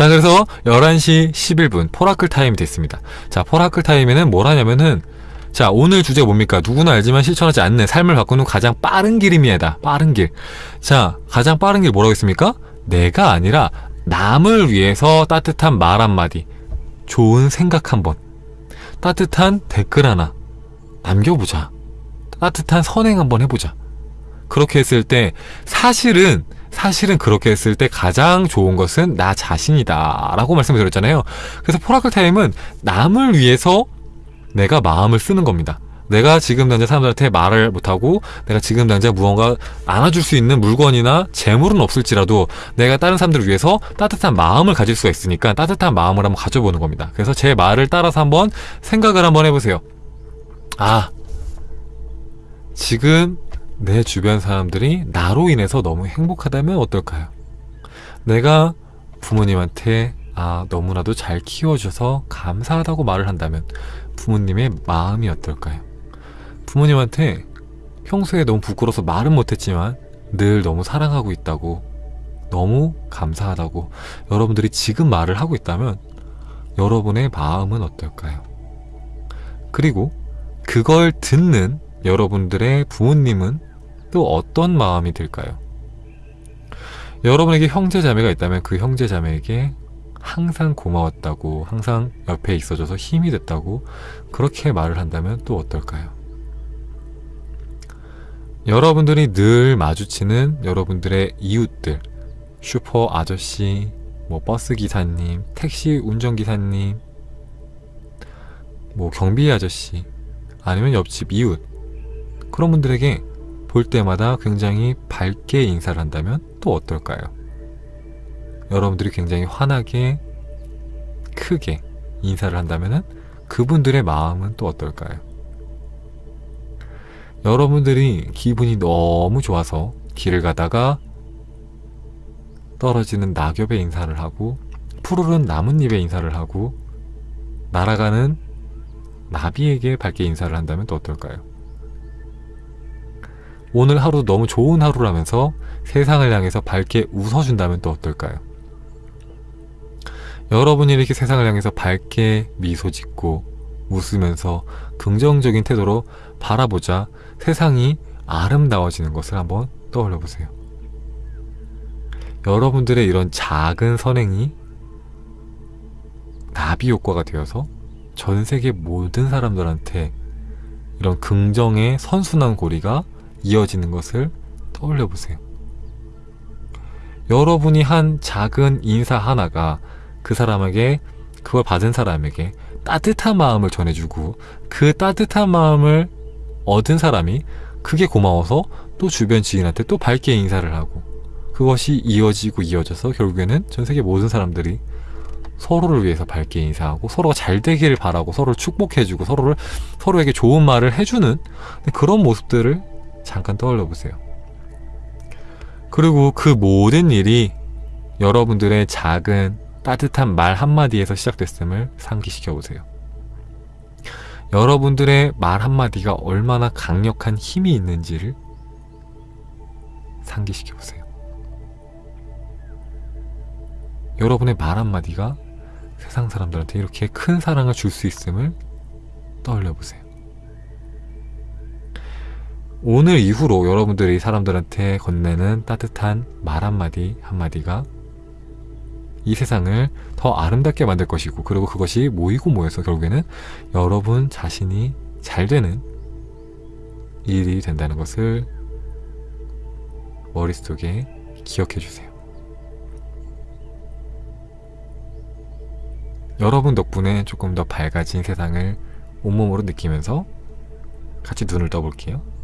자 그래서 11시 11분 포라클 타임이 됐습니다. 자 포라클 타임에는 뭘 하냐면은 자 오늘 주제가 뭡니까? 누구나 알지만 실천하지 않는 삶을 바꾸는 가장 빠른 길입니다. 빠른 길 자 가장 빠른 길 뭐라고 했습니까? 내가 아니라 남을 위해서 따뜻한 말 한마디 좋은 생각 한번 따뜻한 댓글 하나 남겨보자 따뜻한 선행 한번 해보자. 그렇게 했을 때 사실은 사실은 그렇게 했을 때 가장 좋은 것은 나 자신이다 라고 말씀을 드렸잖아요. 그래서 포라클 타임은 남을 위해서 내가 마음을 쓰는 겁니다. 내가 지금 당장 사람들한테 말을 못하고 내가 지금 당장 무언가 안아줄 수 있는 물건이나 재물은 없을지라도 내가 다른 사람들을 위해서 따뜻한 마음을 가질 수가 있으니까 따뜻한 마음을 한번 가져보는 겁니다. 그래서 제 말을 따라서 한번 생각을 한번 해보세요. 아 지금 내 주변 사람들이 나로 인해서 너무 행복하다면 어떨까요? 내가 부모님한테 아 너무나도 잘 키워줘서 감사하다고 말을 한다면 부모님의 마음이 어떨까요? 부모님한테 평소에 너무 부끄러워서 말은 못했지만 늘 너무 사랑하고 있다고 너무 감사하다고 여러분들이 지금 말을 하고 있다면 여러분의 마음은 어떨까요? 그리고 그걸 듣는 여러분들의 부모님은 또 어떤 마음이 들까요? 여러분에게 형제자매가 있다면 그 형제자매에게 항상 고마웠다고 항상 옆에 있어줘서 힘이 됐다고 그렇게 말을 한다면 또 어떨까요? 여러분들이 늘 마주치는 여러분들의 이웃들 슈퍼 아저씨, 뭐 버스 기사님, 택시 운전기사님, 뭐 경비 아저씨 아니면 옆집 이웃 그런 분들에게 볼 때마다 굉장히 밝게 인사를 한다면 또 어떨까요? 여러분들이 굉장히 환하게 크게 인사를 한다면 그분들의 마음은 또 어떨까요? 여러분들이 기분이 너무 좋아서 길을 가다가 떨어지는 낙엽에 인사를 하고 푸르른 나뭇잎에 인사를 하고 날아가는 나비에게 밝게 인사를 한다면 또 어떨까요? 오늘 하루 너무 좋은 하루라면서 세상을 향해서 밝게 웃어준다면 또 어떨까요? 여러분이 이렇게 세상을 향해서 밝게 미소 짓고 웃으면서 긍정적인 태도로 바라보자 세상이 아름다워지는 것을 한번 떠올려 보세요. 여러분들의 이런 작은 선행이 나비 효과가 되어서 전 세계 모든 사람들한테 이런 긍정의 선순환 고리가 이어지는 것을 떠올려 보세요. 여러분이 한 작은 인사 하나가 그 사람에게 그걸 받은 사람에게 따뜻한 마음을 전해주고 그 따뜻한 마음을 얻은 사람이 그게 고마워서 또 주변 지인한테 또 밝게 인사를 하고 그것이 이어지고 이어져서 결국에는 전 세계 모든 사람들이 서로를 위해서 밝게 인사하고 서로가 잘 되기를 바라고 서로를 축복해주고 서로를 서로에게 좋은 말을 해주는 그런 모습들을 잠깐 떠올려 보세요. 그리고 그 모든 일이 여러분들의 작은 따뜻한 말 한마디에서 시작됐음을 상기시켜 보세요. 여러분들의 말 한마디가 얼마나 강력한 힘이 있는지를 상기시켜 보세요. 여러분의 말 한마디가 세상 사람들한테 이렇게 큰 사랑을 줄 수 있음을 떠올려 보세요. 오늘 이후로 여러분들이 사람들한테 건네는 따뜻한 말 한마디 한마디가 이 세상을 더 아름답게 만들 것이고 그리고 그것이 모이고 모여서 결국에는 여러분 자신이 잘 되는 일이 된다는 것을 머릿속에 기억해 주세요. 여러분 덕분에 조금 더 밝아진 세상을 온몸으로 느끼면서 같이 눈을 떠볼게요.